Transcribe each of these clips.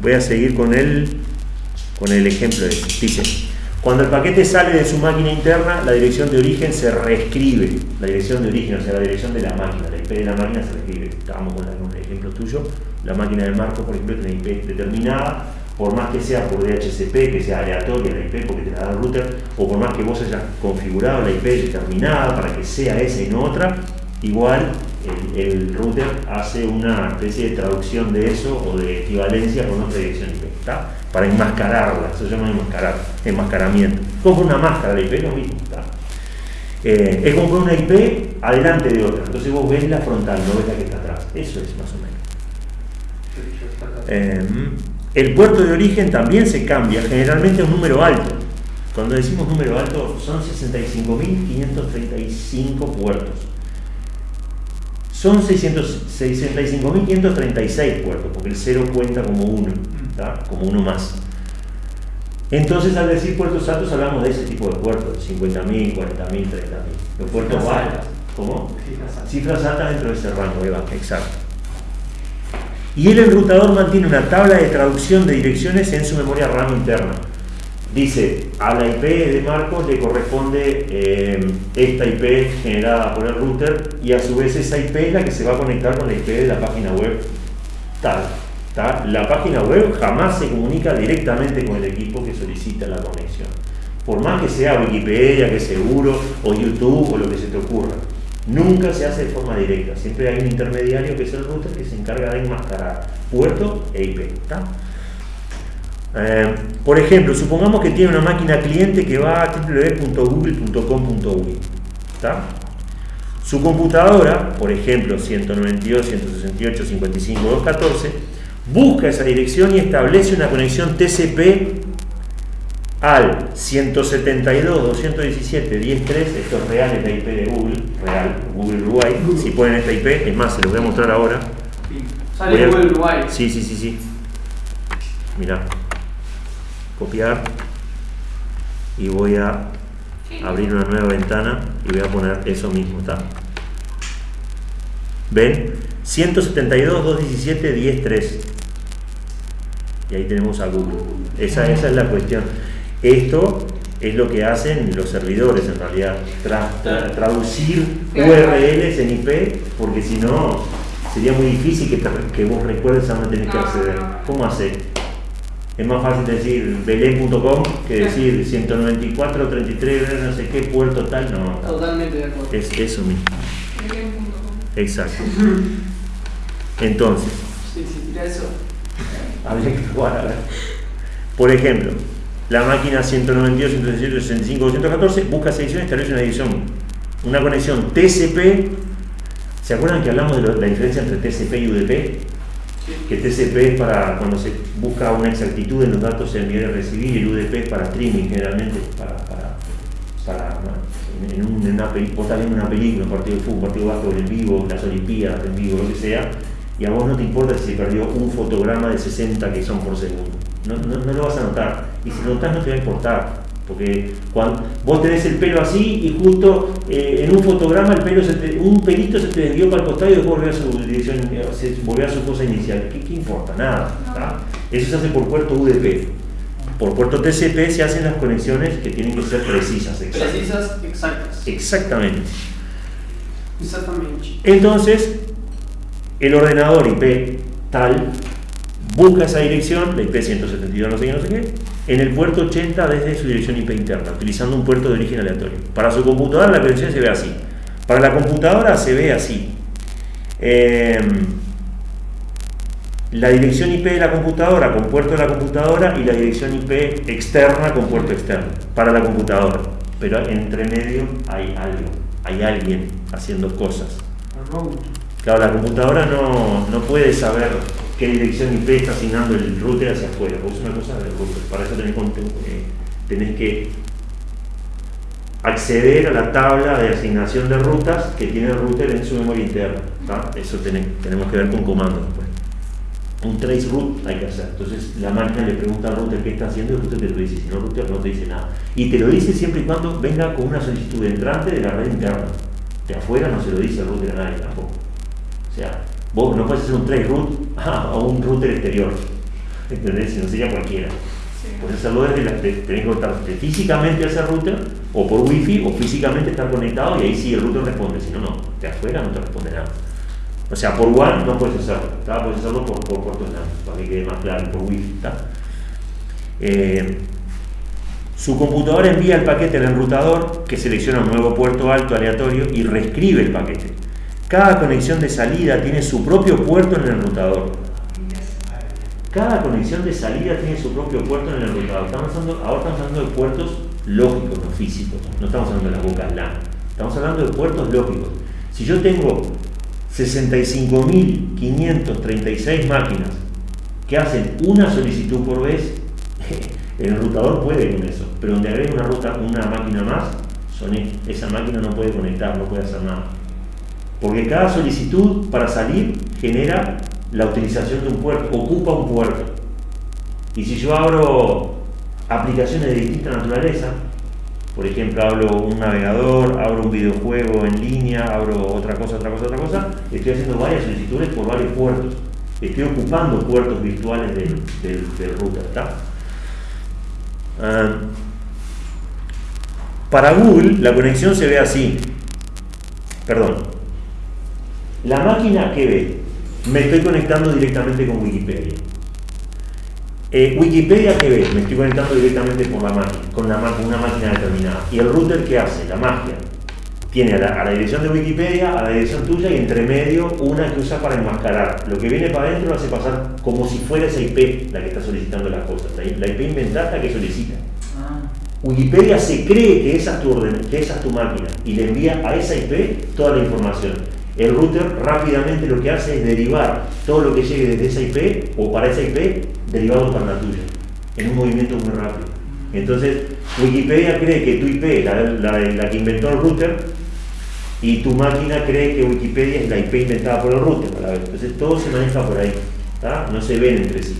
Voy a seguir con el, con el ejemplo de este. Dice, cuando el paquete sale de su máquina interna, la dirección de origen se reescribe. La dirección de origen, o sea, la dirección de la máquina, la IP de la máquina se reescribe. Estábamos con un ejemplo tuyo. La máquina de Marco, por ejemplo, tiene IP determinada, por más que sea por DHCP, que sea aleatoria la IP porque te la da el router, o por más que vos hayas configurado la IP determinada para que sea esa y no otra, igual el, router hace una especie de traducción de eso o de equivalencia con otra dirección IP, ¿está? Para enmascararla, eso se llama enmascarar, enmascaramiento. Como una máscara de IP, lo mismo, ¿está? Eh, es como una IP adelante de otra, entonces vos ves la frontal, no ves la que está atrás, eso es más o menos. Eh, el puerto de origen también se cambia, generalmente a un número alto. Cuando decimos número alto, son 65.535 puertos son 65.536 puertos, porque el 0 cuenta como uno, como uno más. Entonces, al decir puertos altos, hablamos de ese tipo de puertos, 50.000, 40.000, 30.000. Los puertos bajos, ¿cómo? Cifras altas. dentro de ese rango, Eva, exacto. Y el enrutador mantiene una tabla de traducción de direcciones en su memoria RAM interna dice a la IP de Marcos le corresponde eh, esta IP generada por el router y a su vez esa IP es la que se va a conectar con la IP de la página web tal. La página web jamás se comunica directamente con el equipo que solicita la conexión. Por más que sea Wikipedia, que seguro, o YouTube, o lo que se te ocurra. Nunca se hace de forma directa. Siempre hay un intermediario que es el router que se encarga de enmascarar puerto e IP. Eh, por ejemplo, supongamos que tiene una máquina cliente que va a www.google.com.uy. Su computadora, por ejemplo 192, 168, 55, 214, busca esa dirección y establece una conexión TCP al 172, 217, 103, esto es real, es la IP de Google, real, Google Uruguay, si ponen esta IP, es más, se los voy a mostrar ahora. Sale Google Uruguay. Sí, sí, sí, sí. Mira copiar y voy a abrir una nueva ventana y voy a poner eso mismo, ¿está? ¿Ven? 172, 217, 10, Y ahí tenemos a Google. Esa, esa es la cuestión. Esto es lo que hacen los servidores en realidad, traducir URLs en IP, porque si no sería muy difícil que, que vos recuerdes a dónde tenés que acceder. ¿Cómo hace? Es más fácil decir belén.com que decir 194, 33, no sé qué, puerto tal, no. Totalmente de acuerdo. Es eso mismo. Exacto. Entonces. Sí, sí, eso. Habría que jugar a ver. Por ejemplo, la máquina 192, 117, 65, 214 busca edición y establece una edición, una conexión TCP. ¿Se acuerdan que hablamos de la diferencia entre TCP y UDP? Que TCP es para cuando se busca una exactitud en los datos enviar y recibir, el UDP es para streaming generalmente, para, para, para en, una, vos estás viendo una película, un partido de fútbol, un partido de básquetbol en vivo, las Olimpiadas en vivo, lo que sea, y a vos no te importa si se perdió un fotograma de 60 que son por segundo. No, no, no lo vas a notar. Y si lo notas no te va a importar. Porque cuando vos tenés el pelo así y justo eh, en un fotograma el pelo un pelito se te desvió para el costado y después volvió a su dirección, se volvió a su cosa inicial. ¿Qué, importa? Nada. Eso se hace por puerto UDP. Por puerto TCP se hacen las conexiones que tienen que ser precisas. Exactas. Precisas, exactas. Exactamente. Exactamente. Entonces, el ordenador IP tal busca esa dirección, la IP 172 no sé qué, no sé qué, en el puerto 80 desde su dirección IP interna, utilizando un puerto de origen aleatorio. Para su computadora la conexión se ve así. Para la computadora se ve así. Em, la dirección IP de la computadora con puerto de la computadora y la dirección IP externa con puerto externo para la computadora. Pero entre medio hay algo, hay alguien haciendo cosas. Claro, la computadora no, no puede saber qué dirección IP está asignando el router hacia afuera. Vos una cosa del router. Para eso tenés, eh, tenés que acceder a la tabla de asignación de rutas que tiene el router en su memoria interna. Eso tenemos que ver con comandos después. Un trace root hay que hacer. Entonces la máquina le pregunta al router qué está haciendo y el router te lo dice. Si no, el router no te dice nada. Y te lo dice siempre y cuando venga con una solicitud entrante de la red interna. De afuera no se lo dice el router a nadie tampoco. O sea, Vos no puedes hacer un trace root a un router exterior. ¿Entendés? Si no sería cualquiera. Sí. Puedes hacerlo desde la, tenés que conectarte físicamente a ese router o por wifi o físicamente estar conectado y ahí sí el router responde, si no, no, de afuera no te responde nada. O sea, por WAN no puedes hacerlo, ¿tá? puedes hacerlo por, por LAN, para que quede más claro, por wifi. Eh, su computadora envía el paquete al enrutador que selecciona un nuevo puerto alto aleatorio y reescribe el paquete. Cada conexión de salida tiene su propio puerto en el enrutador. Cada conexión de salida tiene su propio puerto en el enrutador. Estamos hablando, ahora estamos hablando de puertos lógicos, no físicos. No estamos hablando de las bocas LAN. Estamos hablando de puertos lógicos. Si yo tengo 65.536 máquinas que hacen una solicitud por vez, el enrutador puede con eso. Pero donde agrega una, una máquina más, son esa máquina no puede conectar, no puede hacer nada. Porque cada solicitud para salir genera la utilización de un puerto, ocupa un puerto. Y si yo abro aplicaciones de distinta naturaleza, por ejemplo, abro un navegador, abro un videojuego en línea, abro otra cosa, otra cosa, otra cosa, estoy haciendo varias solicitudes por varios puertos. Estoy ocupando puertos virtuales del, del, del router. Ah, para Google, la conexión se ve así. Perdón. La máquina que ve, me estoy conectando directamente con Wikipedia. Eh, Wikipedia que ve, me estoy conectando directamente con, la máquina, con la una máquina determinada. ¿Y el router qué hace? La magia. Tiene a la, a la dirección de Wikipedia, a la dirección tuya y entre medio una que usa para enmascarar. Lo que viene para adentro lo hace pasar como si fuera esa IP la que está solicitando las cosas. La, la IP inventada que solicita. Ah, Wikipedia se cree que esa, es tu orden, que esa es tu máquina y le envía a esa IP toda la información. El router rápidamente lo que hace es derivar todo lo que llegue desde esa IP o para esa IP, derivado para la tuya, en un movimiento muy rápido. Entonces, Wikipedia cree que tu IP, la, la- que inventó el router, y tu máquina cree que Wikipedia es la IP inventada por el router a la. Entonces, todo se maneja por ahí, no se ven entre sí.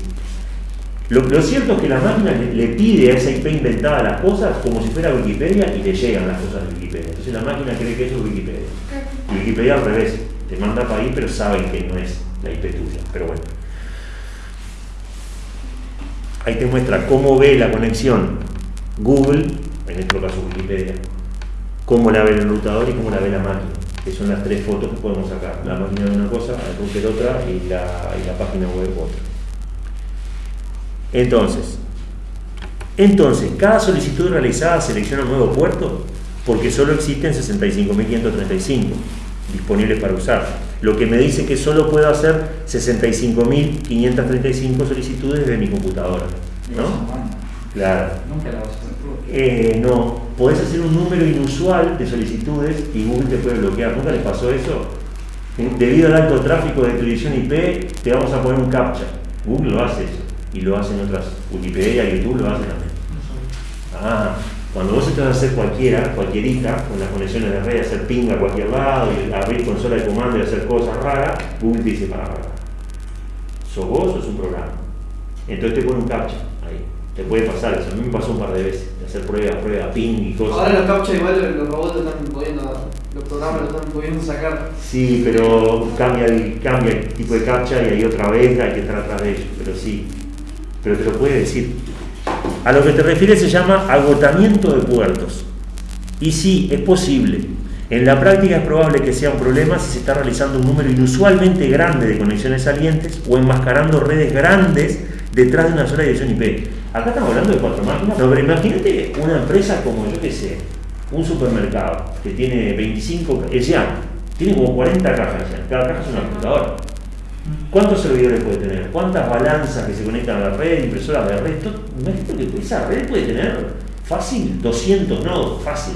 Lo, lo cierto es que la máquina le, le pide a esa IP inventada las cosas como si fuera Wikipedia y le llegan las cosas de Wikipedia. Entonces la máquina cree que eso es Wikipedia. Wikipedia al revés, te manda para ahí pero saben que no es la IP tuya. Pero bueno. Ahí te muestra cómo ve la conexión Google, en este caso Wikipedia, cómo la ve el enrutador y cómo la ve la máquina. Que son las tres fotos que podemos sacar. La máquina de una cosa, el router otra y la, y la página web otra. Entonces, entonces, cada solicitud realizada selecciona un nuevo puerto porque solo existen 65.535 disponibles para usar. Lo que me dice que solo puedo hacer 65.535 solicitudes de mi computadora. ¿No? Claro. Nunca la vas a hacer. Eh, no, podés hacer un número inusual de solicitudes y Google te puede bloquear. ¿Nunca les pasó eso? Debido al alto tráfico de tu dirección IP, te vamos a poner un captcha. Google lo hace eso. Y lo hacen otras. Wikipedia, YouTube lo hacen también. Ah, cuando vos estás a hacer cualquiera, cualquierita, con las conexiones de red, hacer ping a cualquier lado y abrir consola de comando y hacer cosas raras, Google te dice, para, para. ¿Sos vos o es un programa? Entonces te pone un captcha ahí. Te puede pasar eso. A mí me pasó un par de veces, de hacer pruebas, pruebas, ping y cosas. Ahora los captcha igual los robots lo están pudiendo, los programas lo están pudiendo sacar. Sí, pero cambia el, cambia el tipo de captcha y hay otra vez, hay que estar atrás de ellos, pero sí. Pero te lo puede decir. A lo que te refieres se llama agotamiento de puertos. Y sí, es posible. En la práctica es probable que sea un problema si se está realizando un número inusualmente grande de conexiones salientes o enmascarando redes grandes detrás de una sola dirección IP. Acá estamos hablando de cuatro máquinas, no, pero imagínate una empresa como yo que sé, un supermercado que tiene 25, el Xian, tiene como 40 cajas Xian, cada caja es una computadora. ¿Cuántos servidores puede tener? ¿Cuántas balanzas que se conectan a la red, impresoras de red? Imagínate que esa red puede tener fácil 200 nodos, fácil.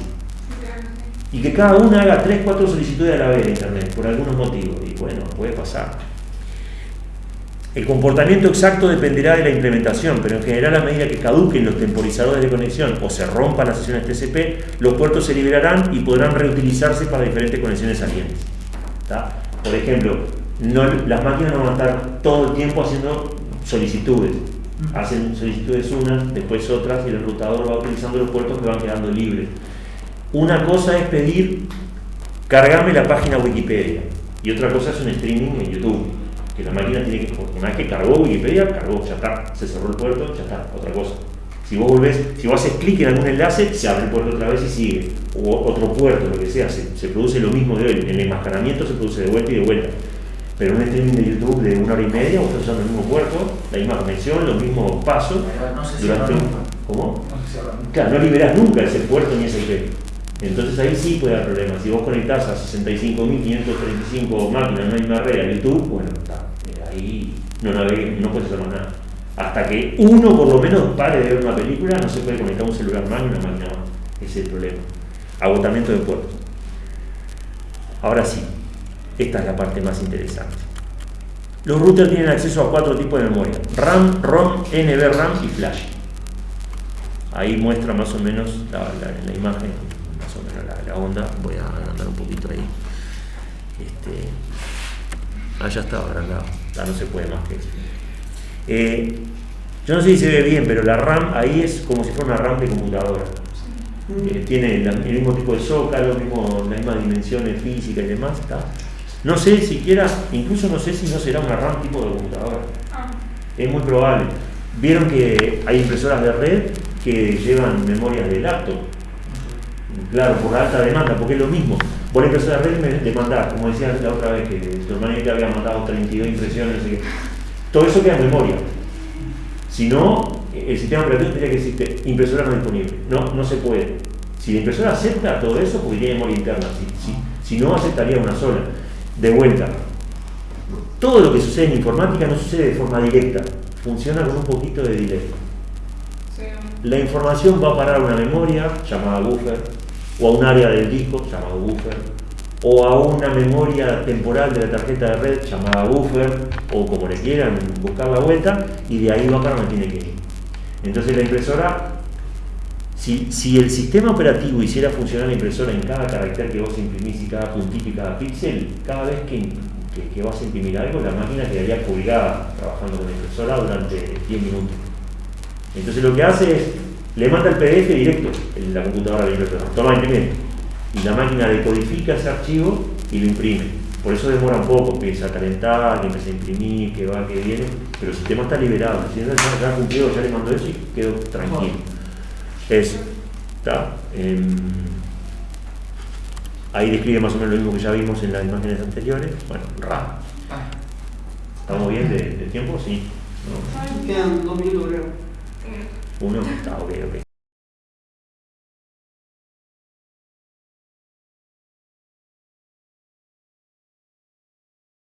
Y que cada una haga 3, 4 solicitudes a la vez de Internet, por algunos motivos. Y bueno, puede pasar. El comportamiento exacto dependerá de la implementación, pero en general a medida que caduquen los temporizadores de conexión o se rompan las sesiones TCP, los puertos se liberarán y podrán reutilizarse para diferentes conexiones salientes. ¿tá? Por ejemplo, no- las máquinas no van a estar todo el tiempo haciendo solicitudes. Hacen solicitudes unas, después otras y el enrutador va utilizando los puertos que van quedando libres. Una cosa es pedir, cargame la página Wikipedia y otra cosa es un streaming en YouTube. Que la máquina tiene que, una vez que cargó Wikipedia, cargó, ya está, se cerró el puerto, ya está, otra cosa. Si vos volvés, si vos haces clic en algún enlace, se abre el puerto otra vez y sigue. O otro puerto, lo que sea, se, se produce lo mismo de hoy. El enmascaramiento se produce de vuelta y de vuelta. Pero un streaming de YouTube de una hora y media, vos estás usando el mismo puerto, la misma conexión, los mismos pasos. Durante un-. ¿Cómo? No. Claro, no liberás nunca ese puerto ni ese IP. Entonces ahí sí puede haber problemas. Si vos conectás a 65.535 máquinas en una misma red a YouTube, bueno, está, eh, ahí no navegues, no puedes hacer más nada. Hasta que uno por lo menos pare de ver una película, no se puede conectar un celular más ni una máquina más. Ese es el problema. Agotamiento de puertos. Ahora sí, esta es la parte más interesante. Los routers tienen acceso a cuatro tipos de memoria: RAM, ROM, NVRAM y Flash. Ahí muestra más o menos la, la- en la imagen, más o menos la, la onda. Voy a agrandar un poquito ahí. Este, ah, ya estaba agrandado. Ya no se puede más que eso. Eh, yo no sé si se ve bien, pero la RAM ahí es como si fuera una RAM de computadora. Eh, tiene el mismo tipo de zócalo, mismo, las mismas dimensiones físicas y demás. ¿está? No sé siquiera, incluso no sé si no será una RAM tipo de computadora. Es muy probable. Vieron que hay impresoras de red que llevan memorias de laptop. Claro, por alta demanda, porque es lo mismo. Vos la impresora de red me demandás, como decía la otra vez, que tu hermanita había mandado 32 impresiones, no sé qué. Todo eso queda en memoria. Si no, el sistema operativo tendría que decirte impresora no disponible. No, no se puede. Si la impresora acepta todo eso, porque tiene memoria interna. Si, si- si no, aceptaría una sola. De vuelta, todo lo que sucede en informática no sucede de forma directa, funciona con un poquito de delay. La información va a parar a una memoria llamada buffer, o a un área del disco llamado buffer, o a una memoria temporal de la tarjeta de red llamada buffer, o como le quieran buscar la vuelta, y de ahí va para donde tiene que ir. Entonces la impresora, si, si el sistema operativo hiciera funcionar la impresora en cada carácter que vos imprimís y cada puntito y cada píxel, cada vez que, que- vas a imprimir algo, la máquina quedaría colgada trabajando con la impresora durante 10 minutos. Entonces lo que hace es, le manda el PDF directo en la computadora de la impresora, toma imprime. Y la máquina decodifica ese archivo y lo imprime. Por eso demora un poco, empieza a calentar, que empieza a imprimir, que va, que viene, pero el sistema está liberado. El sistema ya ya cumplió, ya le mandó eso y quedó tranquilo. Eso. ¿Está? Em, ahí describe más o menos lo mismo que ya vimos en las imágenes anteriores. Bueno. Ah, ¿Estamos bien de, de tiempo? Sí. ¿No? Quedan dos minutos, creo. Uno, está ok, ok.